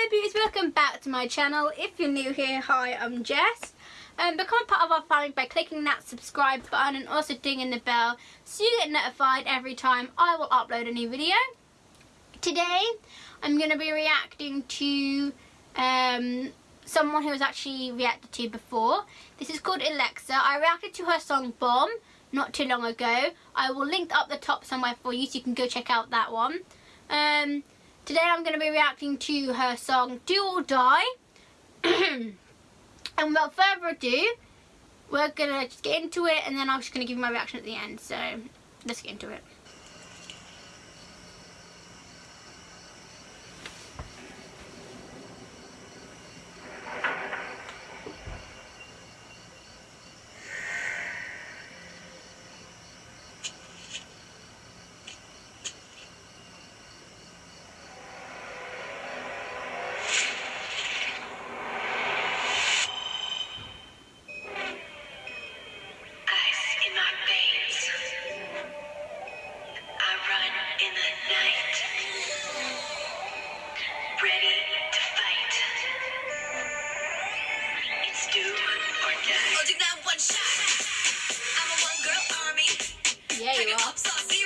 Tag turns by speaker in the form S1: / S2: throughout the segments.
S1: Hello beauties, welcome back to my channel. If you're new here, hi, I'm Jess. Um, become part of our family by clicking that subscribe button and also dinging the bell so you get notified every time I will upload a new video. Today, I'm going to be reacting to um, someone who was actually reacted to before. This is called Alexa. I reacted to her song Bomb not too long ago. I will link up the top somewhere for you so you can go check out that one. Um, Today I'm going to be reacting to her song Do or Die. and without further ado, we're going to just get into it and then I'm just going to give you my reaction at the end. So let's get into it.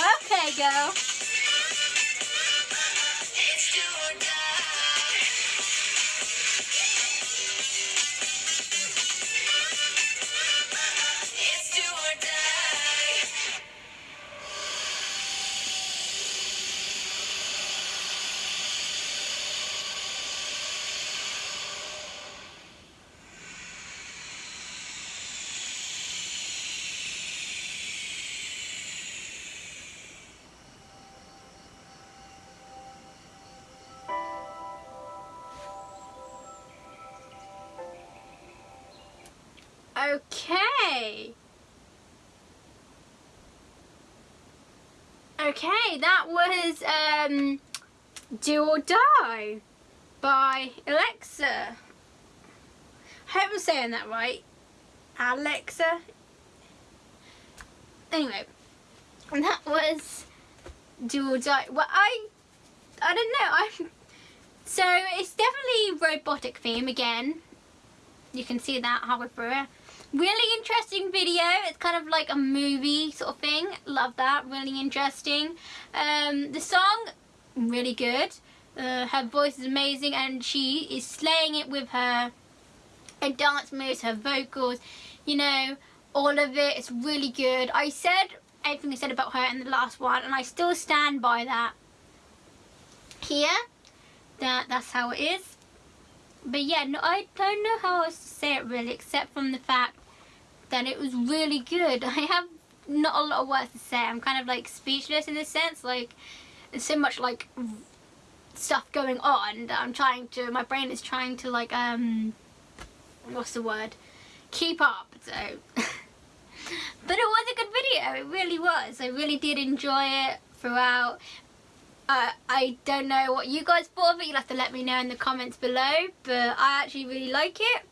S1: Okay, go.
S2: Okay. Okay, that was um, Do or Die by Alexa. I hope I'm saying that right. Alexa. Anyway, that was Do or Die. Well, I, I don't know. I'm so it's definitely robotic theme again. You can see that halfway through it. Really interesting video. It's kind of like a movie sort of thing. Love that. Really interesting. Um, the song, really good. Uh, her voice is amazing and she is slaying it with her, her dance moves, her vocals, you know, all of it. It's really good. I said everything I said about her in the last one and I still stand by that. Here, that that's how it is. But yeah, no, I don't know how else to say it really, except from the fact that it was really good. I have not a lot of words to say. I'm kind of like speechless in this sense. Like, there's so much like stuff going on that I'm trying to, my brain is trying to like, um, what's the word? Keep up. So, but it was a good video. It really was. I really did enjoy it throughout. Uh, I don't know what you guys thought of it. You'll have to let me know in the comments below. But I actually really like it.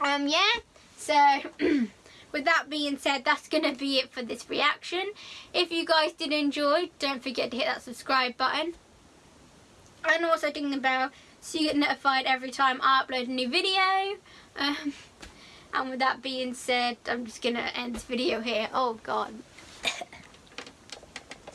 S2: Um, yeah. So, with that being said, that's going to be it for this reaction. If you guys did enjoy, don't forget to hit that subscribe button. And also ding the bell so you get notified every time I upload a new video. Um, and with that being said, I'm just going to end this video here. Oh, God.